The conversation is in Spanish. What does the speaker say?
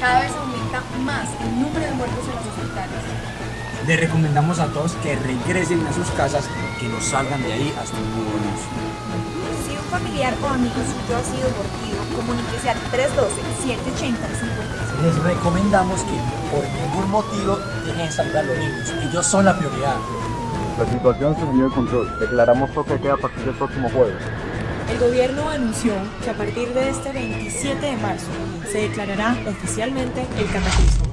Cada vez aumenta más el número de muertos en los hospitales. Le recomendamos a todos que regresen a sus casas, que no salgan de ahí hasta un nuevo. Si un familiar o amigo suyo ha sido mordido, comuníquese al 312-780-53. Les recomendamos que por ningún motivo dejen salir a los niños. Ellos son la prioridad. La situación se salió de control. Declaramos toque de queda a partir del próximo jueves. El gobierno anunció que a partir de este 27 de marzo se declarará oficialmente el cataclismo.